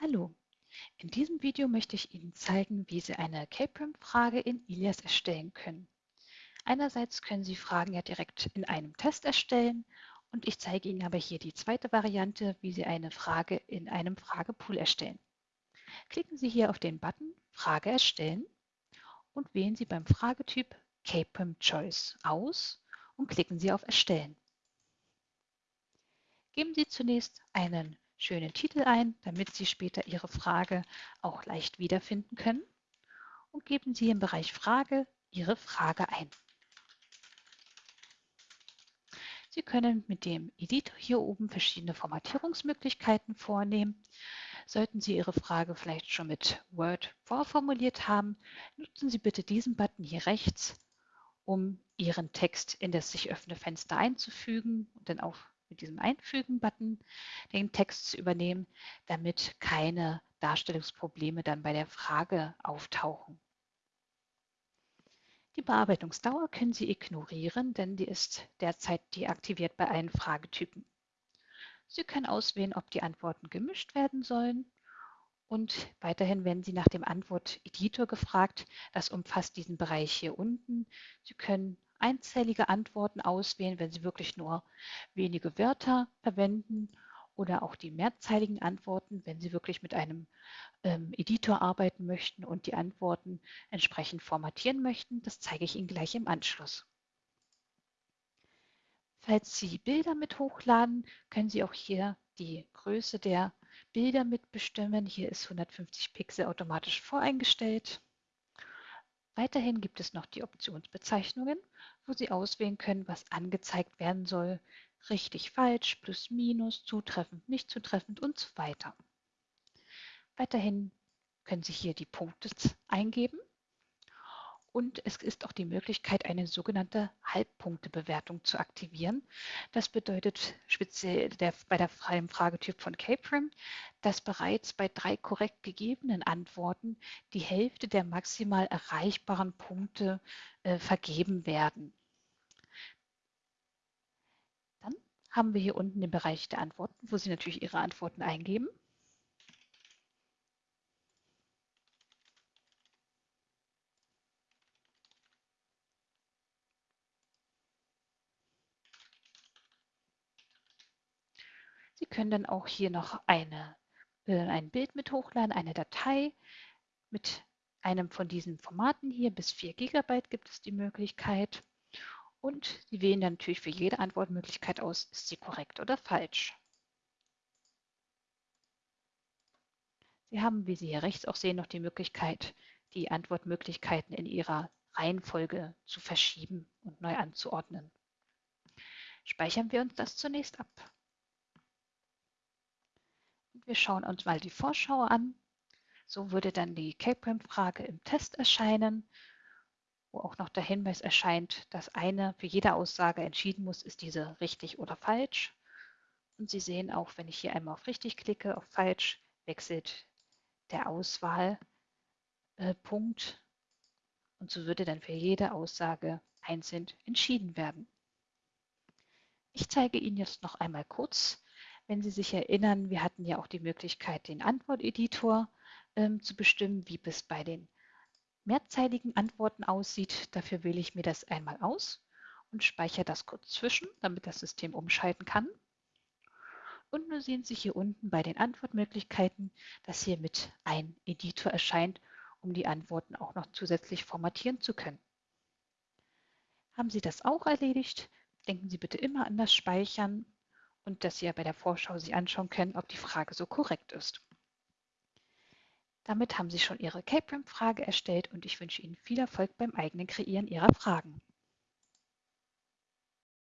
Hallo, in diesem Video möchte ich Ihnen zeigen, wie Sie eine K-Prim-Frage in Ilias erstellen können. Einerseits können Sie Fragen ja direkt in einem Test erstellen und ich zeige Ihnen aber hier die zweite Variante, wie Sie eine Frage in einem Fragepool erstellen. Klicken Sie hier auf den Button Frage erstellen und wählen Sie beim Fragetyp K-Prim Choice aus und klicken Sie auf Erstellen. Geben Sie zunächst einen schönen Titel ein, damit Sie später Ihre Frage auch leicht wiederfinden können. Und geben Sie im Bereich Frage Ihre Frage ein. Sie können mit dem Editor hier oben verschiedene Formatierungsmöglichkeiten vornehmen. Sollten Sie Ihre Frage vielleicht schon mit Word vorformuliert haben, nutzen Sie bitte diesen Button hier rechts, um Ihren Text in das sich öffnende Fenster einzufügen und dann auf mit diesem Einfügen-Button den Text zu übernehmen, damit keine Darstellungsprobleme dann bei der Frage auftauchen. Die Bearbeitungsdauer können Sie ignorieren, denn die ist derzeit deaktiviert bei allen Fragetypen. Sie können auswählen, ob die Antworten gemischt werden sollen und weiterhin werden Sie nach dem Antwort-Editor gefragt. Das umfasst diesen Bereich hier unten. Sie können einzellige Antworten auswählen, wenn Sie wirklich nur wenige Wörter verwenden oder auch die mehrzeiligen Antworten, wenn Sie wirklich mit einem ähm, Editor arbeiten möchten und die Antworten entsprechend formatieren möchten. Das zeige ich Ihnen gleich im Anschluss. Falls Sie Bilder mit hochladen, können Sie auch hier die Größe der Bilder mitbestimmen. Hier ist 150 Pixel automatisch voreingestellt. Weiterhin gibt es noch die Optionsbezeichnungen, wo Sie auswählen können, was angezeigt werden soll. Richtig, falsch, plus, minus, zutreffend, nicht zutreffend und so weiter. Weiterhin können Sie hier die Punkte eingeben und es ist auch die Möglichkeit, eine sogenannte Halbpunktebewertung zu aktivieren. Das bedeutet speziell der, bei der freien Fragetyp von Caprim, dass bereits bei drei korrekt gegebenen Antworten die Hälfte der maximal erreichbaren Punkte äh, vergeben werden. Dann haben wir hier unten den Bereich der Antworten, wo Sie natürlich Ihre Antworten eingeben. Sie können dann auch hier noch eine, äh, ein Bild mit hochladen, eine Datei mit einem von diesen Formaten hier. Bis 4 GB gibt es die Möglichkeit. Und Sie wählen dann natürlich für jede Antwortmöglichkeit aus, ist sie korrekt oder falsch. Sie haben, wie Sie hier rechts auch sehen, noch die Möglichkeit, die Antwortmöglichkeiten in ihrer Reihenfolge zu verschieben und neu anzuordnen. Speichern wir uns das zunächst ab. Wir schauen uns mal die Vorschau an. So würde dann die Caprim-Frage im Test erscheinen, wo auch noch der Hinweis erscheint, dass eine für jede Aussage entschieden muss, ist diese richtig oder falsch. Und Sie sehen auch, wenn ich hier einmal auf richtig klicke, auf falsch, wechselt der Auswahlpunkt. Und so würde dann für jede Aussage einzeln entschieden werden. Ich zeige Ihnen jetzt noch einmal kurz, wenn Sie sich erinnern, wir hatten ja auch die Möglichkeit, den Antworteditor ähm, zu bestimmen, wie es bei den mehrzeiligen Antworten aussieht. Dafür wähle ich mir das einmal aus und speichere das kurz zwischen, damit das System umschalten kann. Und nun sehen Sie hier unten bei den Antwortmöglichkeiten, dass hier mit ein Editor erscheint, um die Antworten auch noch zusätzlich formatieren zu können. Haben Sie das auch erledigt? Denken Sie bitte immer an das Speichern und dass Sie ja bei der Vorschau sich anschauen können, ob die Frage so korrekt ist. Damit haben Sie schon Ihre Caprim-Frage erstellt und ich wünsche Ihnen viel Erfolg beim eigenen Kreieren Ihrer Fragen.